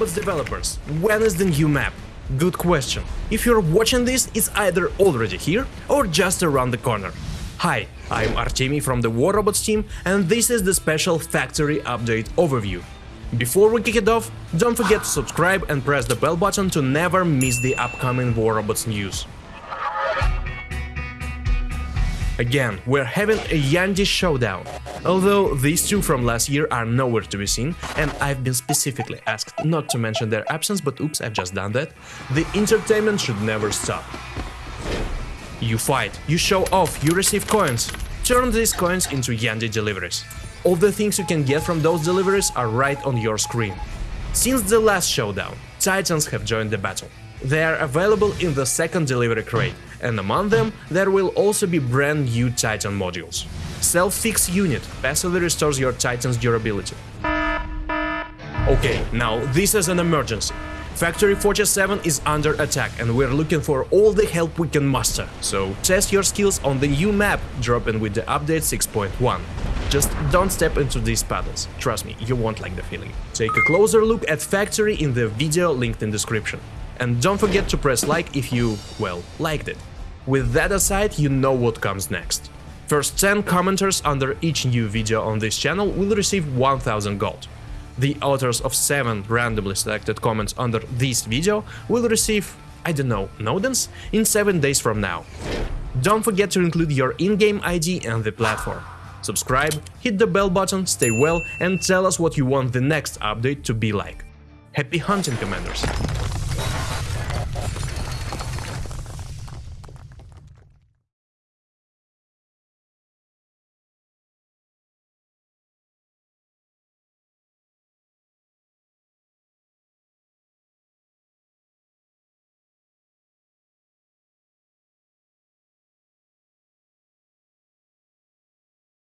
Robots developers, when is the new map? Good question. If you're watching this, it's either already here or just around the corner. Hi, I'm Artemi from the War Robots team and this is the special factory update overview. Before we kick it off, don't forget to subscribe and press the bell button to never miss the upcoming War Robots news. Again, we're having a Yandhi showdown, although these two from last year are nowhere to be seen, and I've been specifically asked not to mention their absence, but oops, I've just done that. The entertainment should never stop. You fight, you show off, you receive coins. Turn these coins into Yandhi deliveries. All the things you can get from those deliveries are right on your screen. Since the last showdown, Titans have joined the battle. They are available in the second delivery crate, and among them there will also be brand new Titan modules. Self-fix unit passively restores your Titan's durability. Okay, now this is an emergency. Factory 47 is under attack and we're looking for all the help we can muster, so test your skills on the new map dropping with the update 6.1. Just don't step into these puddles, trust me, you won't like the feeling. Take a closer look at Factory in the video linked in description. And don't forget to press like if you, well, liked it. With that aside, you know what comes next. First 10 commenters under each new video on this channel will receive 1000 gold. The authors of 7 randomly selected comments under this video will receive, I don't know, nodens in 7 days from now. Don't forget to include your in-game ID and the platform. Subscribe, hit the bell button, stay well and tell us what you want the next update to be like. Happy hunting, Commanders!